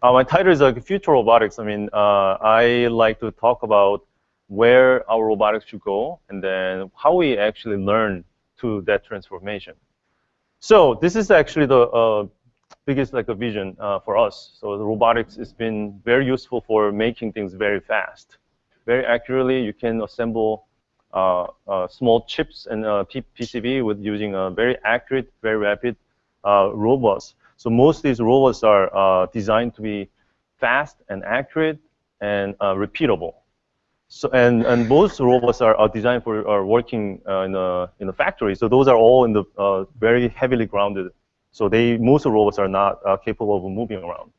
Uh, my title is like Future Robotics. I mean, uh, I like to talk about where our robotics should go and then how we actually learn to that transformation. So this is actually the uh, biggest like a vision uh, for us. So the robotics has been very useful for making things very fast, very accurately. You can assemble uh, uh, small chips and uh, PCB with using a very accurate, very rapid robots. So most of these robots are designed to be fast and accurate and repeatable. So and and most robots are, are designed for are working uh, in a in a factory. So those are all in the uh, very heavily grounded. So they most robots are not uh, capable of moving around.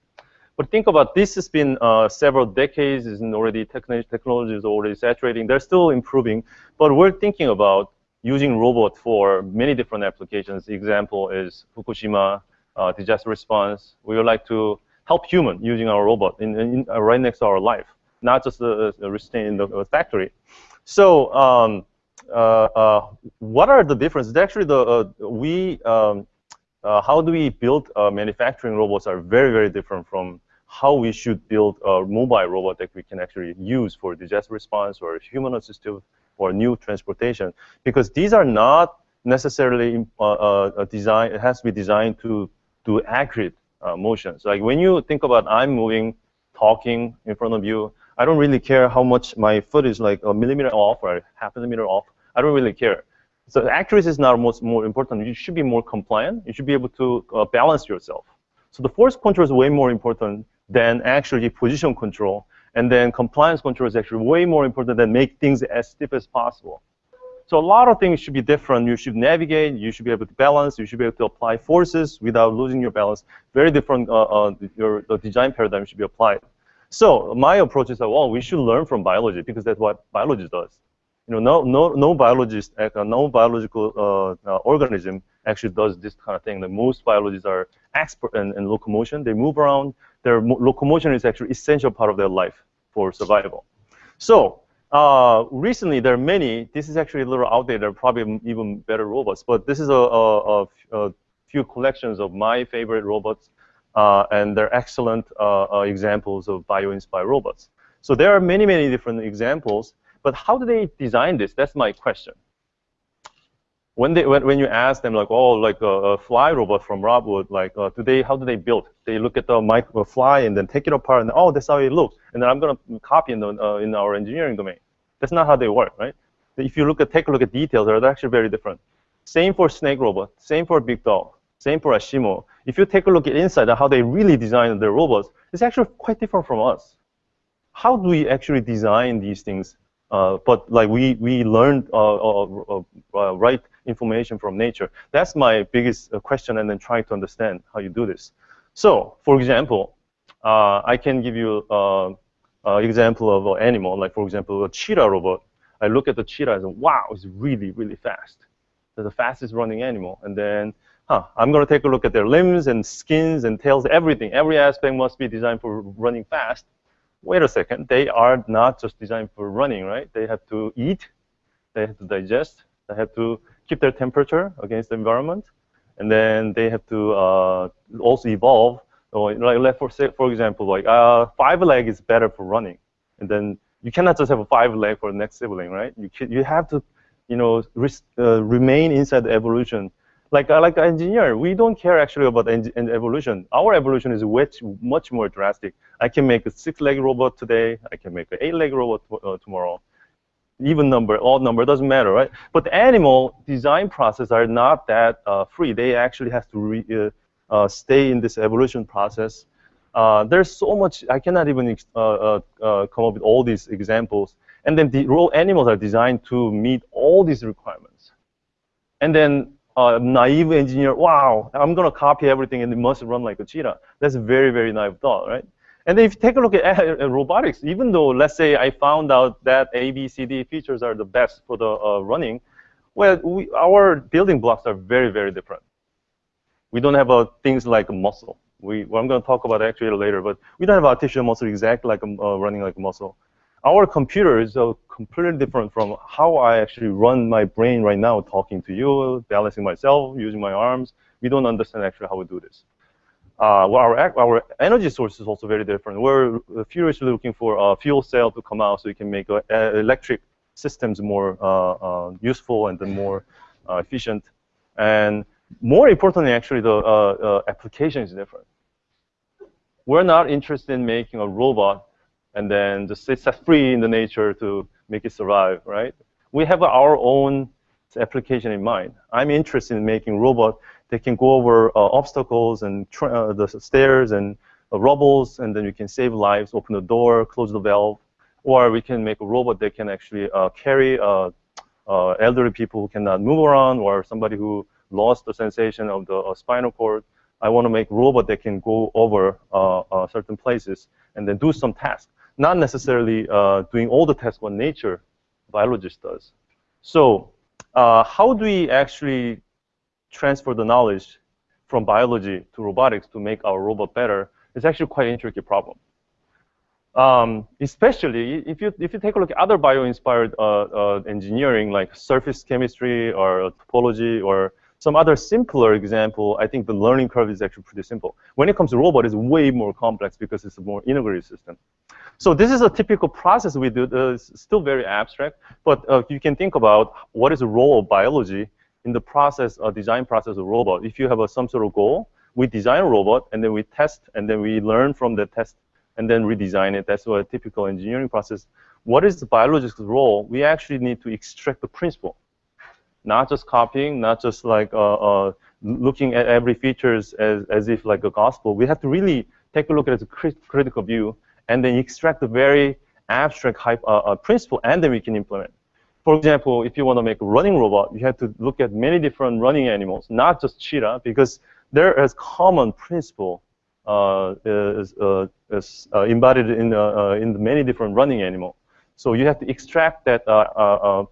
But think about this has been uh, several decades, and already technology is already saturating. They're still improving, but we're thinking about using robot for many different applications. The example is Fukushima uh, disaster response. We would like to help human using our robot in, in, uh, right next to our life, not just uh, staying in the factory. So um, uh, uh, what are the differences? Actually, the uh, we um, how do we build manufacturing robots are very, very different from how we should build a mobile robot that we can actually use for disaster response or human assistive or new transportation. Because these are not necessarily uh, uh, design. It has to be designed to do accurate uh, motions. Like when you think about I'm moving, talking in front of you, I don't really care how much my foot is like a millimeter off or a half a millimeter off. I don't really care. So accuracy is not most more important. You should be more compliant. You should be able to uh, balance yourself. So the force control is way more important than actually position control. And then compliance control is actually way more important than make things as stiff as possible. So a lot of things should be different. You should navigate. You should be able to balance. You should be able to apply forces without losing your balance. Very different. Uh, uh, your design paradigm should be applied. So my approach is that well, we should learn from biology because that's what biology does. You know, no no no biologist, uh, no biological uh, uh, organism actually does this kind of thing. The most biologists are expert in, in locomotion. They move around their locomotion is actually essential part of their life for survival. So uh, recently, there are many. This is actually a little outdated, There are probably even better robots. But this is a, a, a few collections of my favorite robots, uh, and they're excellent uh, uh, examples of bio-inspired robots. So there are many, many different examples. But how do they design this? That's my question when they when, when you ask them like oh like a, a fly robot from Rob Wood like uh, do they how do they build? They look at the micro fly and then take it apart and oh that's how it looks. And then I'm gonna copy in the, uh, in our engineering domain. That's not how they work right? If you look at take a look at details they're actually very different. Same for snake robot same for BigDog same for ASIMO. If you take a look at inside how they really design their robots it's actually quite different from us. How do we actually design these things? Uh, but like we we learned uh, uh, uh, right information from nature. That's my biggest uh, question, and then trying to understand how you do this. So, for example, uh, I can give you an uh, example of an animal, like for example, a cheetah robot. I look at the cheetah and say, wow, it's really, really fast. The fastest running animal. And then, huh, I'm going to take a look at their limbs and skins and tails, everything. Every aspect must be designed for running fast. Wait a second, they are not just designed for running, right? They have to eat, they have to digest, they have to keep their temperature against the environment, and then they have to uh, also evolve. So like, for for example, like uh, five leg is better for running, and then you cannot just have a five leg for the next sibling, right? You you have to, you know, uh, remain inside the evolution. Like uh, like an engineer, we don't care actually about evolution. Our evolution is much much more drastic. I can make a six-leg robot today. I can make an eight-leg robot uh, tomorrow even number, odd number, doesn't matter, right? But the animal design process are not that uh, free. They actually have to re, uh, uh, stay in this evolution process. Uh, there's so much, I cannot even uh, uh, come up with all these examples. And then the raw animals are designed to meet all these requirements. And then naive engineer, wow, I'm going to copy everything and it must run like a cheetah. That's a very, very naive thought, right? And if you take a look at robotics, even though, let's say, I found out that A, B, C, D features are the best for the uh, running, well, we, our building blocks are very, very different. We don't have uh, things like muscle. We, well, I'm going to talk about actually later, but we don't have artificial muscle exactly like uh, running like muscle. Our computer is uh, completely different from how I actually run my brain right now, talking to you, balancing myself, using my arms. We don't understand actually how we do this. Uh, well, our, our energy source is also very different. We're furiously looking for a fuel cell to come out so we can make uh, electric systems more uh, uh, useful and then more uh, efficient. And more importantly, actually, the application is different. We're not interested in making a robot and then just set free in the nature to make it survive, right? We have our own application in mind. I'm interested in making robot that can go over uh, obstacles and uh, the stairs and uh, rubbles, and then we can save lives, open the door, close the valve, or we can make a robot that can actually uh, carry uh, uh, elderly people who cannot move around, or somebody who lost the sensation of the spinal cord. I want to make robot that can go over certain places and then do some tasks, not necessarily doing all the tasks what nature biologist does. So uh, how do we actually transfer the knowledge from biology to robotics to make our robot better? is actually quite an intricate problem. Um, especially if you if you take a look at other bio-inspired uh, uh, engineering like surface chemistry or topology or some other simpler example, I think the learning curve is actually pretty simple. When it comes to robot, it's way more complex because it's a more integrated system. So this is a typical process we do. Uh, it's still very abstract, but uh, you can think about what is the role of biology in the process, uh, design process of robot. If you have a, some sort of goal, we design a robot, and then we test, and then we learn from the test, and then redesign it. That's what a typical engineering process. What is the biologist's role? We actually need to extract the principle, not just copying, not just like uh, uh, looking at every features as, as if like a gospel. We have to really take a look at a crit critical view and then extract the very abstract hype, uh, uh, principle, and then we can implement. For example, if you want to make a running robot, you have to look at many different running animals, not just cheetah, because there is common principle uh, is, uh, is uh, embodied in, uh, in many different running animals. So you have to extract that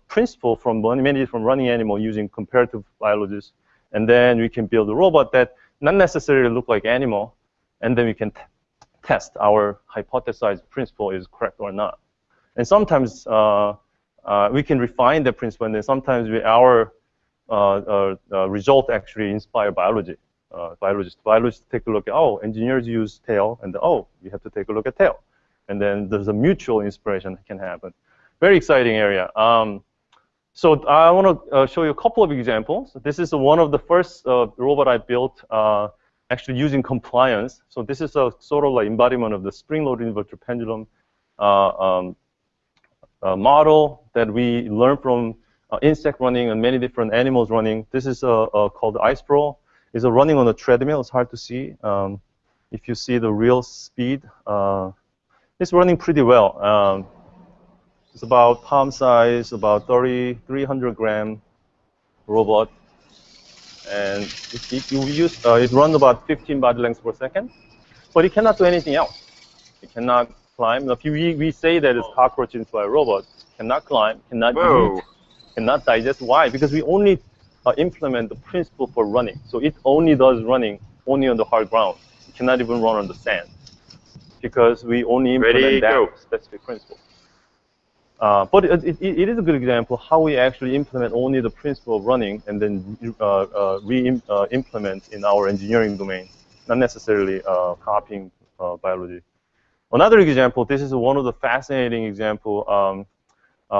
principle from many different running animals using comparative biologists, and then we can build a robot that not necessarily look like animal, and then we can test our hypothesized principle is correct or not. And sometimes uh, uh, we can refine the principle, and then sometimes we, our uh, uh, uh result actually inspire biology. biologists, biologists take a look at, oh, engineers use tail, and oh, we have to take a look at tail. And then there's a mutual inspiration that can happen. Very exciting area. Um, so I want to uh, show you a couple of examples. This is one of the first uh, robot I built uh, actually using compliance. So this is a sort of like embodiment of the spring-loaded inverted pendulum uh, um, uh, model that we learned from uh, insect running and many different animals running. This is called ice iSprawl. It's a running on a treadmill. It's hard to see. Um, if you see the real speed, uh, it's running pretty well. Um, it's about palm size, about 30, 300 gram robot and it, it, use, uh, it runs about 15 body lengths per second, but it cannot do anything else. It cannot climb. If you, we say that it's cockroach into a robot, cannot climb, cannot Whoa. eat, cannot digest. Why? Because we only uh, implement the principle for running. So it only does running only on the hard ground. It cannot even run on the sand because we only implement Ready, that go. specific principle. Uh, but it, it, it is a good example how we actually implement only the principle of running and then uh, uh, re-implement uh, in our engineering domain, not necessarily uh, copying uh, biology. Another example, this is one of the fascinating example. Um,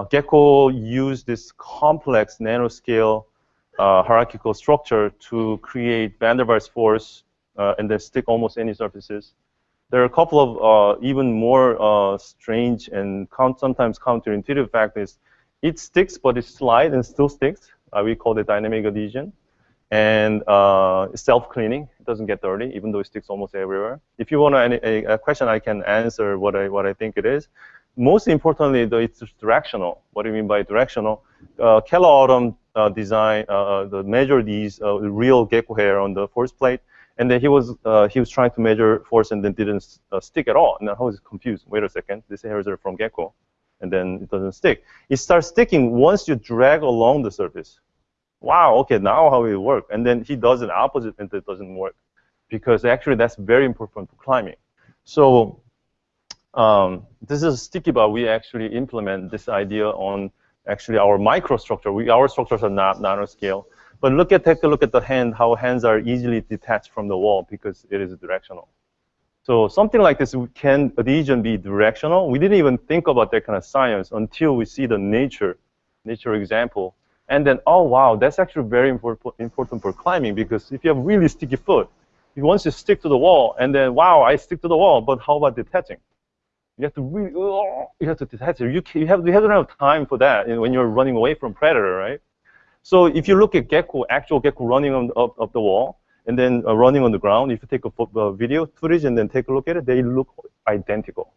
Gecko used this complex nanoscale hierarchical structure to create van der Waals force and then stick almost any surfaces. There are a couple of uh, even more uh, strange and count, sometimes counterintuitive factors. It sticks, but it slides and still sticks. Uh, we call it dynamic adhesion. And uh, self-cleaning. It doesn't get dirty, even though it sticks almost everywhere. If you want a, a, question, I can answer what I, what I think it is. Most importantly, though, it's directional. What do you mean by directional? Uh, Kellar Autumn uh, design, uh, the measure these real gecko hair on the force plate and then he was uh, he was trying to measure force and then didn't uh, stick at all. And I was confused. Wait a second, this hairs are from gecko, and then it doesn't stick. It starts sticking once you drag along the surface. Wow, okay, now how it work? And then he does an opposite, and it doesn't work, because actually that's very important for climbing. So um, this is Stickybot. We actually implement this idea on actually our microstructure. We, our structures are not nanoscale. But look at take a look at the hand, how hands are easily detached from the wall because it is directional. So something like this can adhesion be directional? We didn't even think about that kind of science until we see the nature, nature example. And then, oh wow, that's actually very important for climbing because if you have really sticky foot, if once you stick to the wall, and then wow, I stick to the wall, but how about detaching? You have to really, oh, you have to detach it. You, you have you have to have time for that when you're running away from predator, right? So if you look at gecko, actual gecko running on, up, up the wall, and then uh, running on the ground, if you take a uh, video footage and then take a look at it, they look identical.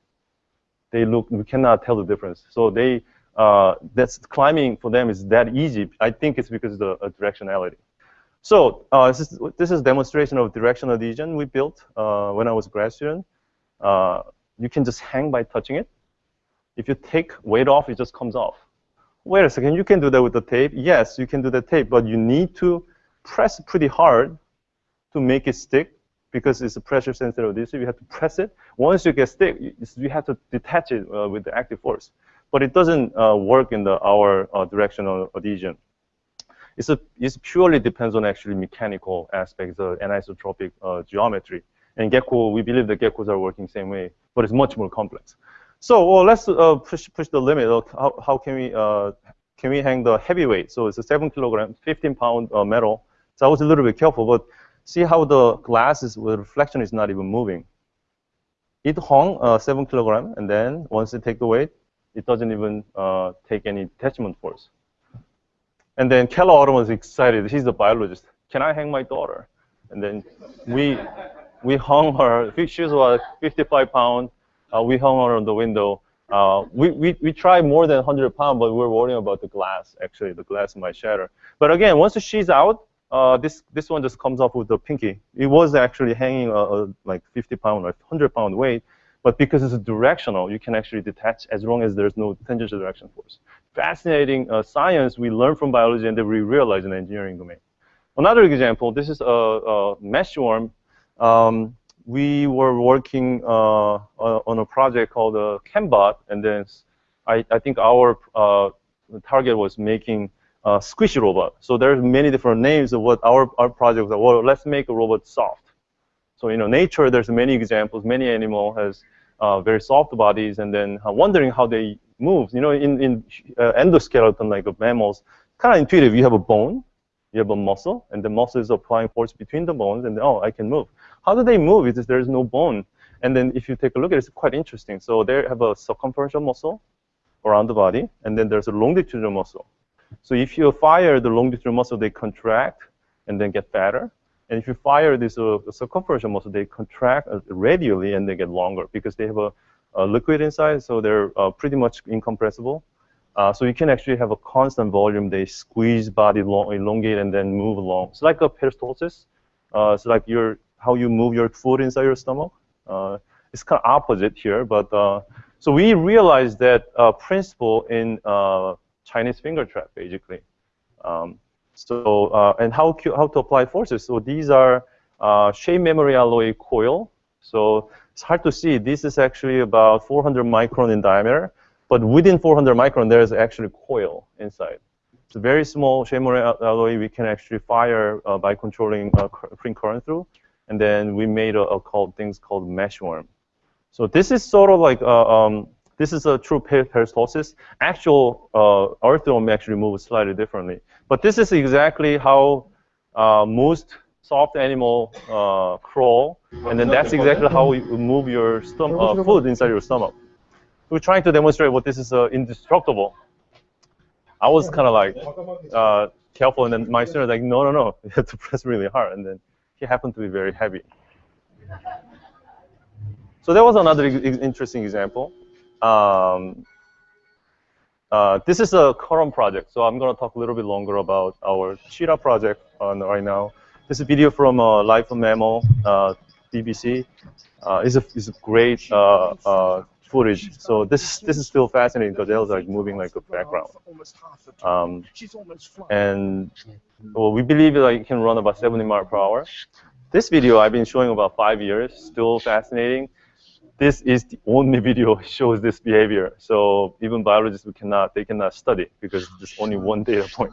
They look, we cannot tell the difference. So they, uh, that's climbing for them is that easy. I think it's because of the uh, directionality. So uh, this, is, this is demonstration of directional adhesion we built uh, when I was a grad student. you can just hang by touching it. If you take weight off, it just comes off wait a second, you can do that with the tape. Yes, you can do the tape, but you need to press pretty hard to make it stick because it's a pressure sensitive adhesive. You have to press it. Once you get stick, you have to detach it uh, with the active force. But it doesn't uh, work in the our uh, directional adhesion. It's a it purely depends on actually mechanical aspects, of anisotropic uh, geometry. And gecko, we believe the geckos are working same way, but it's much more complex. So well, let's push push the limit. How, how can we can we hang the heavyweight? So it's a seven kilogram, 15 pound uh, metal. So I was a little bit careful, but see how the glass is the reflection is not even moving. It hung uh, seven kilogram, and then once you take the weight, it doesn't even uh, take any detachment force. And then Kellar Autumn was excited. He's a biologist. Can I hang my daughter? And then we we hung her. She was 55 pound uh, we hung her on the window. Uh, we, we, we tried more than 100 pounds, but we're worrying about the glass. Actually, the glass might shatter. But again, once she's out, uh, this this one just comes off with the pinky. It was actually hanging a, a, like 50 pound or 100 pound weight, but because it's directional, you can actually detach as long as there's no tangential direction force. Fascinating uh, science we learn from biology and then we realize in engineering domain. Another example, this is a, a mesh worm. Um, we were working uh, on a project called uh, ChemBot, and then I, I think our uh, target was making a squishy robot. So there's many different names of what our, our project was. Well, let's make a robot soft. So you know, nature, there's many examples. Many animal has uh, very soft bodies, and then uh, wondering how they move. You know, in, in uh, endoskeleton, like of mammals, kind of intuitive. You have a bone, you have a muscle, and the muscle is applying force between the bones, and oh, I can move. How do they move if there's no bone? And then if you take a look at it, it's quite interesting. So they have a circumferential muscle around the body, and then there's a longitudinal muscle. So if you fire the longitudinal muscle, they contract and then get fatter. And if you fire this uh, circumferential muscle, they contract uh, radially and they get longer because they have a, a liquid inside, so they're uh, pretty much incompressible. Uh, so you can actually have a constant volume. They squeeze body long, elongate and then move along. It's like a peristalsis. Uh, it's like your how you move your food inside your stomach. Uh, it's kind of opposite here, but uh, so we realized that principle in Chinese finger trap basically. Um, so and how how to apply forces. So these are shape memory alloy coil. So it's hard to see. This is actually about 400 micron in diameter. But within 400 micron, there is actually coil inside. It's a very small shape memory alloy we can actually fire uh, by controlling uh, current through. And then we made a, a called things called mesh worm. So this is sort of like uh, um, this is a true peristalsis. Actual uh, earthworm actually moves slightly differently. But this is exactly how uh, most soft animal uh, crawl, and then that's exactly how you move your uh, food inside your stomach we're trying to demonstrate what this is uh, indestructible. I was kind of like uh, careful, and then my student was like, no, no, no, you have to press really hard, and then he happened to be very heavy. So that was another interesting example. Um, uh, this is a current project, so I'm going to talk a little bit longer about our Cheetah project right now. This is a video from uh, Life of Mammal, uh, BBC. Uh, it's, a, it's a great uh, uh, footage. So this this is still fascinating because Elle's like moving like a background. Um, and well, we believe like it can run about 70 miles per hour. This video I've been showing about five years, still fascinating. This is the only video shows this behavior. So even biologists we cannot they cannot study because there's only one data point.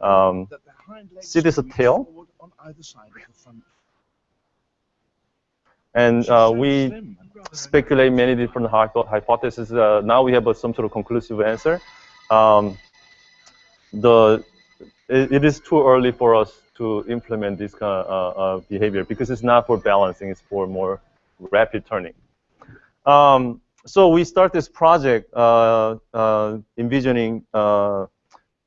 Um, See this tail? And uh, we speculate many different hypotheses. Uh, now we have a, some sort of conclusive answer. Um, the it, it is too early for us to implement this kind of uh, uh, behavior because it's not for balancing; it's for more rapid turning. Um, so we start this project uh, uh envisioning uh,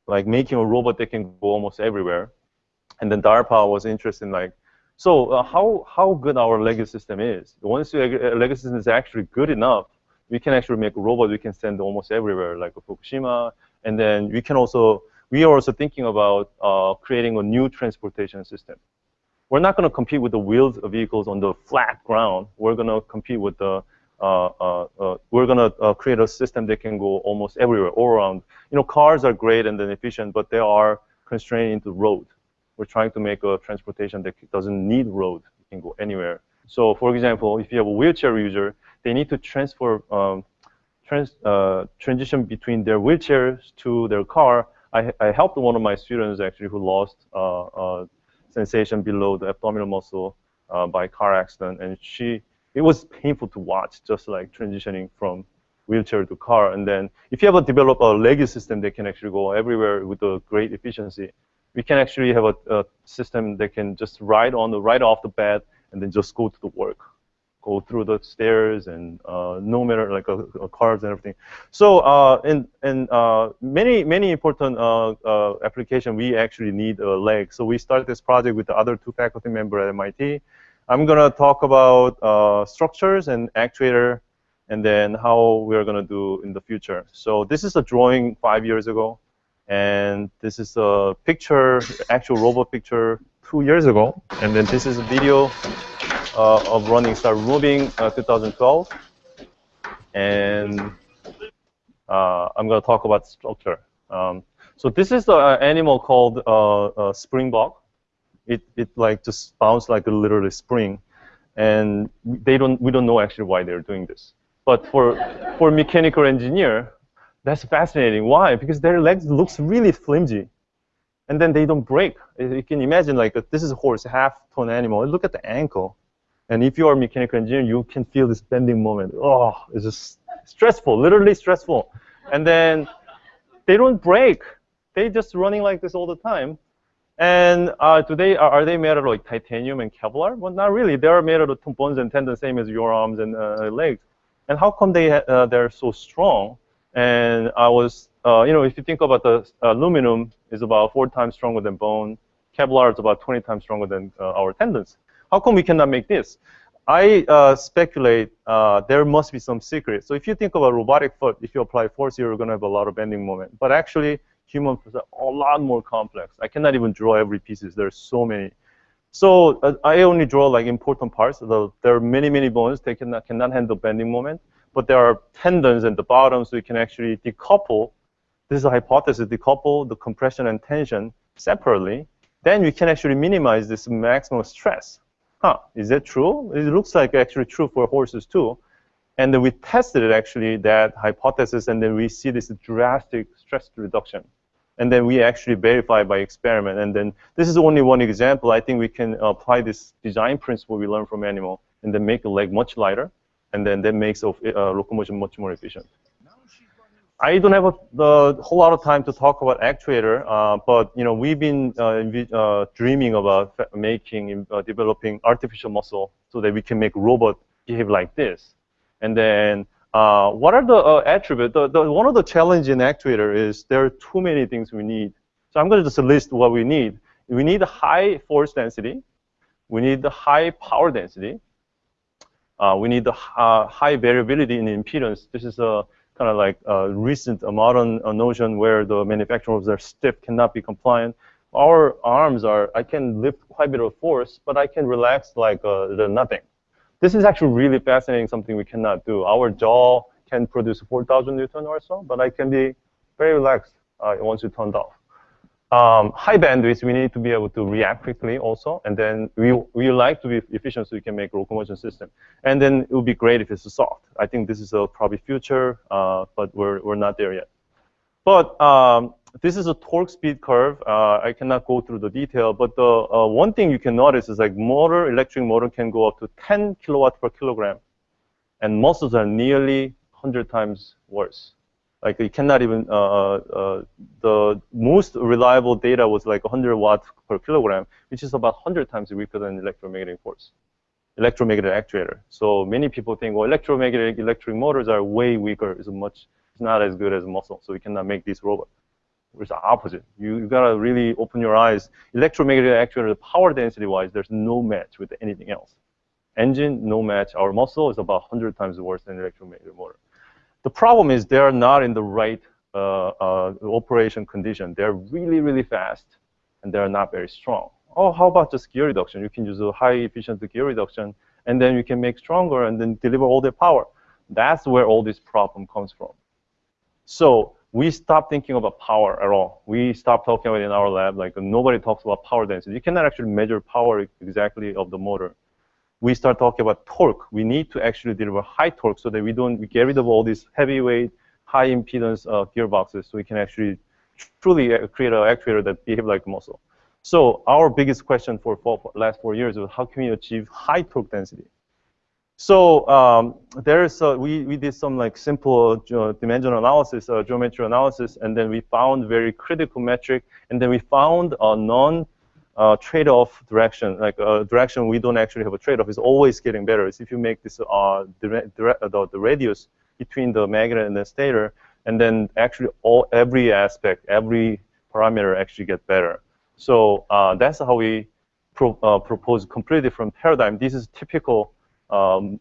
like making a robot that can go almost everywhere, and then DARPA was interested in like so uh, how, how good our legged system is. Once your legged system is actually good enough, we can actually make a robot we can send almost everywhere, like Fukushima. And then we can also, we are also thinking about uh, creating a new transportation system. We're not going to compete with the wheeled vehicles on the flat ground. We're going to compete with the, we're going to create a system that can go almost everywhere, all around. You know, cars are great and then efficient, but they are constrained into road we're trying to make a transportation that doesn't need road. You can go anywhere. So for example, if you have a wheelchair user, they need to transfer um, trans, uh, transition between their wheelchairs to their car. I, I helped one of my students actually who lost uh, uh, sensation below the abdominal muscle uh, by car accident, and she it was painful to watch, just like transitioning from wheelchair to car. And then if you have a develop a legged system that can actually go everywhere with a great efficiency, we can actually have a, a, system that can just ride on the right off the bed and then just go to the work, go through the stairs and uh, no matter like a, a cars and everything. So uh, in in uh, many many important uh, uh, application, we actually need a leg. So we started this project with the other two faculty members at MIT. I'm gonna talk about uh, structures and actuator, and then how we're gonna do in the future. So this is a drawing five years ago. And this is a picture, actual robot picture two years ago. And then this is a video uh, of running Star Moving uh, 2012. And uh, I'm going to talk about structure. Um, so this is the animal called uh, springbok. It, it like just bounces like a literally spring. And they don't, we don't know actually why they're doing this. But for, for mechanical engineer, that's fascinating. Why? Because their legs looks really flimsy. And then they don't break. You can imagine like this is a horse, half-ton animal. Look at the ankle. And if you are a mechanical engineer, you can feel this bending moment. Oh, it's just stressful, literally stressful. And then they don't break. They just running like this all the time. And uh, today, are, are, they made out of like titanium and Kevlar? Well, not really. They are made out of bones and tendons, same as your arms and uh, legs. And how come they uh, they're so strong? And I was, uh, you know, if you think about the uh, aluminum is about four times stronger than bone. Kevlar is about 20 times stronger than uh, our tendons. How come we cannot make this? I speculate there must be some secret. So if you think about a robotic foot, if you apply force, you're going to have a lot of bending moment. But actually, human foot are a lot more complex. I cannot even draw every pieces. There are so many. So uh, I only draw like important parts. there are many, many bones. They cannot, cannot handle bending moment but there are tendons at the bottom, so you can actually decouple. This is a hypothesis, decouple the compression and tension separately. Then you can actually minimize this maximum stress. Huh, is that true? It looks like actually true for horses too. And then we tested it actually, that hypothesis, and then we see this drastic stress reduction. And then we actually verify by experiment. And then this is only one example. I think we can apply this design principle we learned from animal and then make the leg much lighter and then that makes of, uh, locomotion much more efficient. I don't have a whole lot of time to talk about actuator, uh, but you know we've been uh, uh, dreaming about making, uh, developing artificial muscle so that we can make robot behave like this. And then uh, what are the uh, attributes? The, the, one of the challenge in actuator is there are too many things we need. So I'm going to just list what we need. We need a high force density. We need the high power density. Uh, we need the uh, high variability in impedance. This is a kind of like a recent a modern a notion where the manufacturers are stiff, cannot be compliant. Our arms are, I can lift quite a bit of force, but I can relax like uh, nothing. This is actually really fascinating, something we cannot do. Our jaw can produce 4,000 Newton or so, but I can be very relaxed uh, once you turned off um, high bandwidth, we need to be able to react quickly also. And then we, we like to be efficient so we can make locomotion system. And then it would be great if it's soft. I think this is a probably future, uh, but we're, we're not there yet. But um, this is a torque speed curve. Uh, I cannot go through the detail, but the uh, one thing you can notice is like motor, electric motor can go up to 10 kilowatt per kilogram, and muscles are nearly 100 times worse. Like you cannot even, uh, uh, uh, the most reliable data was like 100 watts per kilogram, which is about 100 times weaker than electromagnetic force, electromagnetic actuator. So many people think, well, electromagnetic electric motors are way weaker. It's much, it's not as good as muscle, so we cannot make this robot. It's the opposite. You, you gotta really open your eyes. Electromagnetic actuator, power density-wise, there's no match with anything else. Engine, no match. Our muscle is about 100 times worse than electromagnetic motor. The problem is they're not in the right uh, uh, operation condition. They're really, really fast, and they're not very strong. Oh, how about just gear reduction? You can use a high efficiency gear reduction, and then you can make stronger and then deliver all the power. That's where all this problem comes from. So we stop thinking about power at all. We stop talking about it in our lab. Like nobody talks about power density. You cannot actually measure power exactly of the motor we start talking about torque. We need to actually deliver high torque so that we don't we get rid of all these heavyweight, high impedance uh, gearboxes so we can actually truly create an actuator that behave like a muscle. So our biggest question for, for last four years was how can we achieve high torque density? So um, there's uh, we we did some like simple uh, dimensional analysis, uh, geometry analysis, and then we found very critical metric, and then we found a non uh, trade-off direction, like a uh, direction we don't actually have a trade-off, is always getting better. It's if you make this uh, the, the, the radius between the magnet and the stator, and then actually all every aspect, every parameter actually get better. So that's how we pro propose a completely different paradigm. This is typical um,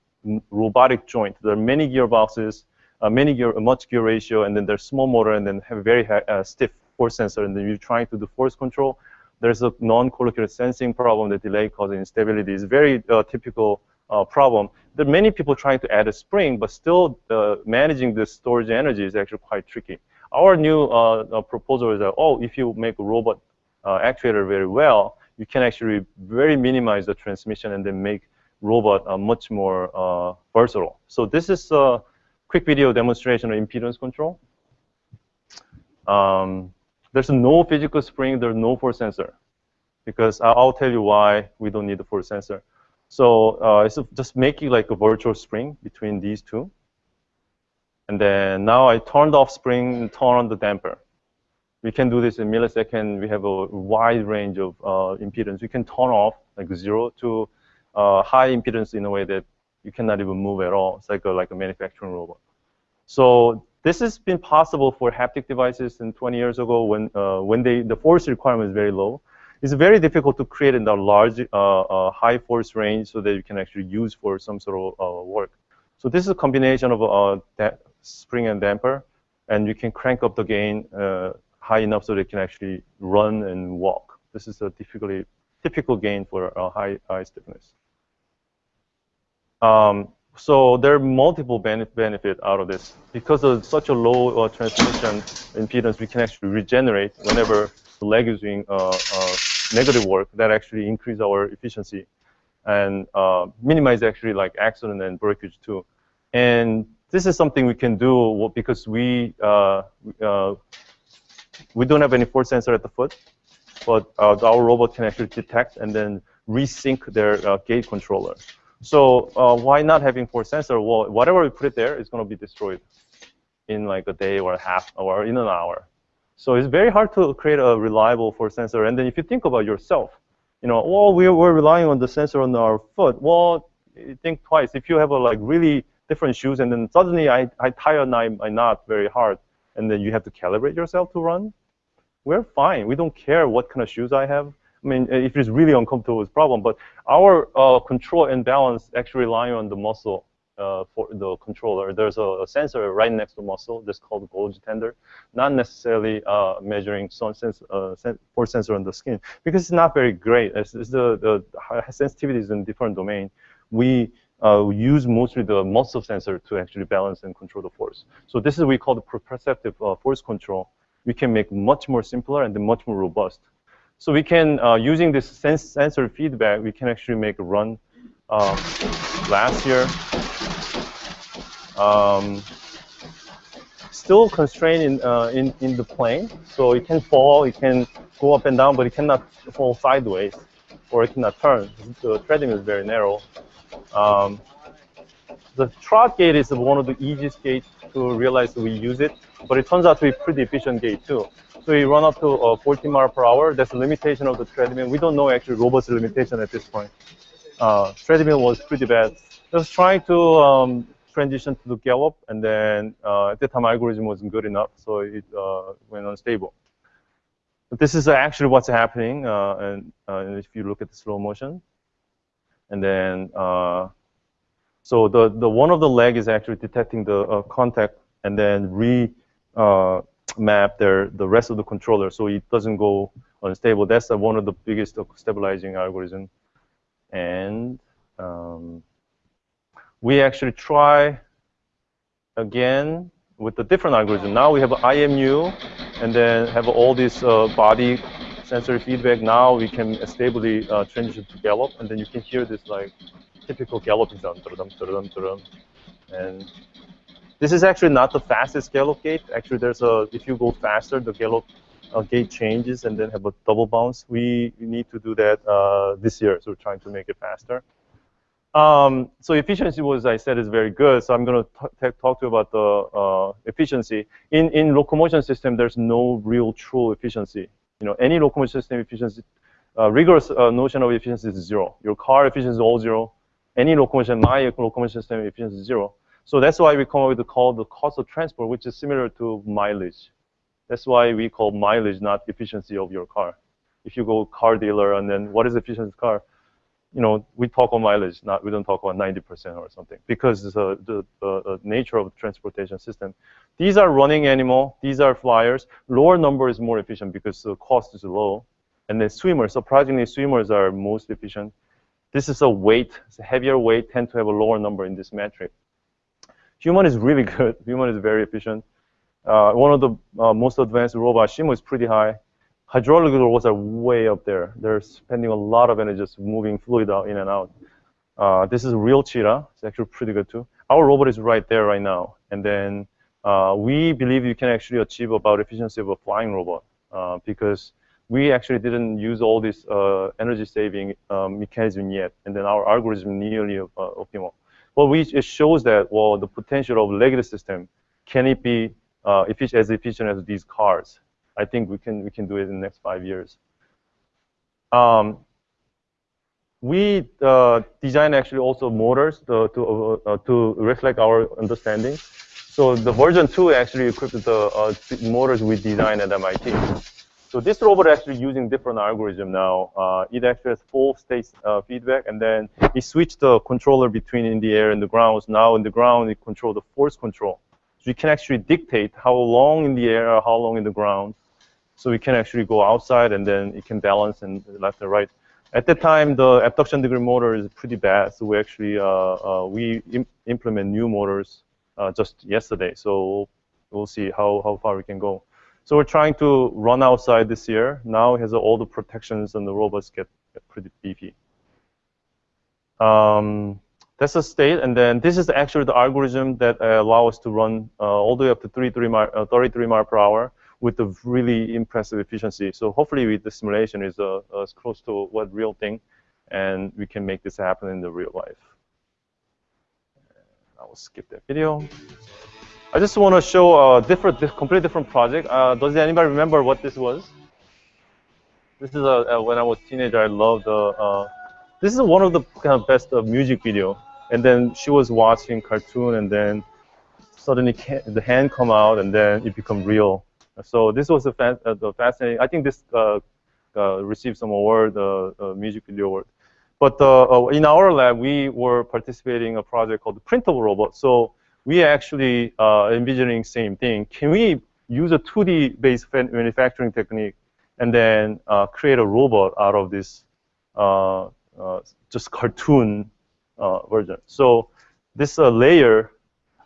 robotic joint. There are many gearboxes, uh, many gear, a much gear ratio, and then there's small motor, and then have very uh, stiff force sensor, and then you're trying to do force control there's a non-collocated sensing problem that delay causing instability is very uh, typical uh, problem. There are many people trying to add a spring, but still uh, managing the storage energy is actually quite tricky. Our new uh, proposal is that, oh, if you make a robot actuator very well, you can actually very minimize the transmission and then make robot are much more versatile. So this is a quick video demonstration of impedance control. Um, there's no physical spring, there's no force sensor. Because I'll tell you why we don't need the force sensor. So uh, it's just making like a virtual spring between these two. And then now I turned off spring and turn on the damper. We can do this in millisecond. We have a wide range of uh, impedance. We can turn off like zero to uh, high impedance in a way that you cannot even move at all. It's like a, like a manufacturing robot. So this has been possible for haptic devices in 20 years ago when, uh, when they, the force requirement is very low. It's very difficult to create in the large, uh, uh, high force range so that you can actually use for some sort of uh, work. So this is a combination of uh, spring and damper, and you can crank up the gain high enough so they can actually run and walk. This is a typically typical gain for high, high stiffness. Um, so there are multiple benefit out of this. Because of such a low uh, transmission impedance, we can actually regenerate whenever the leg is doing uh, uh, negative work. That actually increase our efficiency and uh, minimize actually like accident and breakage too. And this is something we can do because we uh, uh, we don't have any force sensor at the foot, but our robot can actually detect and then resync their gait controller. So uh, why not having force sensor? Well, whatever we put it there is going to be destroyed in like a day or a half or in an hour. So it's very hard to create a reliable force sensor. And then if you think about yourself, you know, well, we're, we're relying on the sensor on our foot. Well, think twice. If you have a like really different shoes and then suddenly I, I tie a knot very hard and then you have to calibrate yourself to run, we're fine. We don't care what kind of shoes I have. I mean, if it's really uncomfortable, it's a problem. But our uh, control and balance actually rely on the muscle uh, for the controller. There's a, a, sensor right next to the muscle that's called Golgi tendon, not necessarily uh, measuring sense, uh, force sensor on the skin because it's not very great. It's, it's the, the sensitivity is in different domain. We uh, use mostly the muscle sensor to actually balance and control the force. So this is what we call the proprioceptive uh, force control. We can make much more simpler and much more robust. So we can, uh, using this sens sensor feedback, we can actually make a run um, last year. Um, still constrained in, uh, in, in the plane. So it can fall, it can go up and down, but it cannot fall sideways or it cannot turn. The treadmill is very narrow. Um, the trot gait is one of the easiest gaits to realize we use it, but it turns out to be pretty efficient gait too. So we run up to uh, 14 mile per hour. That's the limitation of the treadmill. We don't know actually robot's limitation at this point. Uh, treadmill was pretty bad. Just trying to um, transition to the gallop, and then uh, at that time algorithm wasn't good enough, so it uh, went unstable. But this is actually what's happening, uh, and, uh, if you look at the slow motion, and then so the the one of the leg is actually detecting the contact, and then re map their the rest of the controller so it doesn't go unstable. That's uh, one of the biggest stabilizing algorithm. And um, we actually try again with a different algorithm. Now we have IMU and then have all this uh, body sensory feedback. Now we can stably uh, transition to gallop and then you can hear this like typical galloping sound. And this is actually not the fastest gallop gait. Actually, there's a if you go faster, the gallop uh, gait changes and then have a double bounce. We, need to do that uh, this year, so we're trying to make it faster. Um, so efficiency was, I said, is very good. So I'm going to talk to you about the uh, efficiency. In in locomotion system, there's no real true efficiency. You know, any locomotion system efficiency, uh, rigorous uh, notion of efficiency is zero. Your car efficiency is all zero. Any locomotion, my locomotion system efficiency is zero. So that's why we come up with the call the cost of transport, which is similar to mileage. That's why we call mileage not efficiency of your car. If you go car dealer and then what is efficiency car? You know, we talk on mileage, not we don't talk about 90% or something because uh, the, the nature of the transportation system. These are running animal. These are flyers. Lower number is more efficient because the cost is low. And then swimmers, surprisingly, swimmers are most efficient. This is a weight, it's a heavier weight, tend to have a lower number in this metric. Human is really good. Human is very efficient. Uh, one of the uh, most advanced robots, Shimo, is pretty high. Hydraulic robots are way up there. They're spending a lot of energy just moving fluid out in and out. Uh, this is real cheetah. It's actually pretty good too. Our robot is right there right now. And then uh, we believe you can actually achieve about efficiency of a flying robot uh, because we actually didn't use all this uh, energy saving mechanism yet. And then our algorithm nearly optimal. Well, we, it shows that, well, the potential of legged system, can it be uh, efficient, as efficient as these cars? I think we can, we can do it in the next five years. Um, we uh, design actually also motors to, to, uh, to reflect our understanding. So the version 2 actually equipped the uh, motors we designed at MIT. So this robot actually using different algorithm now. Uh, it actually has full state uh, feedback, and then it switched the controller between in the air and the ground. So now in the ground, it control the force control. So you can actually dictate how long in the air or how long in the ground. So we can actually go outside, and then it can balance and left and right. At that time, the abduction degree motor is pretty bad, so we actually uh, uh we Im implement new motors uh, just yesterday. So we'll see how how far we can go. So we're trying to run outside this year. Now it has all the protections and the robots get, get pretty beefy. Um, that's the state, and then this is actually the algorithm that uh, allow us to run uh, all the way up to 33 mile, uh, 33 mile per hour with a really impressive efficiency. So hopefully with the simulation is uh, as close to what real thing, and we can make this happen in the real life. I will skip that video. I just want to show a different, completely different project. Uh, does anybody remember what this was? This is a, when I was a teenager. I loved. Uh, uh, this is one of the kind of best uh, music video. And then she was watching cartoon, and then suddenly the hand come out, and then it become real. So this was a uh, the fascinating. I think this uh, received some award, uh, music video award. But in our lab, we were participating in a project called the Printable Robot. So we are actually uh, envisioning same thing. Can we use a 2D based manufacturing technique and then uh, create a robot out of this uh, uh just cartoon uh, version? So this uh, layer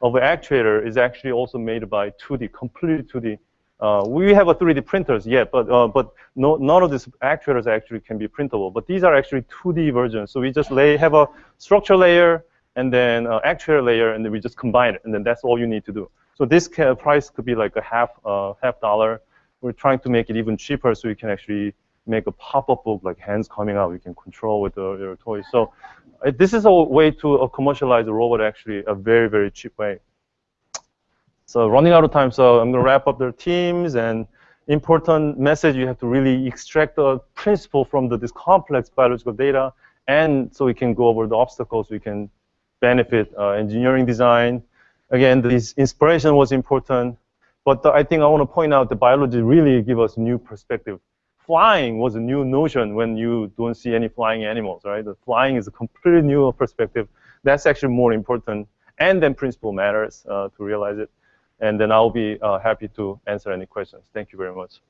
of actuator is actually also made by 2D, completely 2D. we have a 3D printers yet, but but no, none of these actuators actually can be printable. But these are actually 2D versions. So we just lay have a structure layer, and then uh, actuator layer, and then we just combine it, and then that's all you need to do. So this price could be like a half uh, half dollar. We're trying to make it even cheaper so you can actually make a pop-up book like hands coming out. You can control with the, your toys. So uh, this is a way to uh, commercialize the robot actually a very very cheap way. So running out of time, so I'm going to wrap up their teams and important message. You have to really extract the principle from the, this complex biological data, and so we can go over the obstacles. We can benefit uh, engineering design. Again, this inspiration was important, but the, I think I want to point out the biology really give us a new perspective. Flying was a new notion when you don't see any flying animals, right? The flying is a completely new perspective. That's actually more important, and then principle matters uh, to realize it and then I'll be uh, happy to answer any questions. Thank you very much.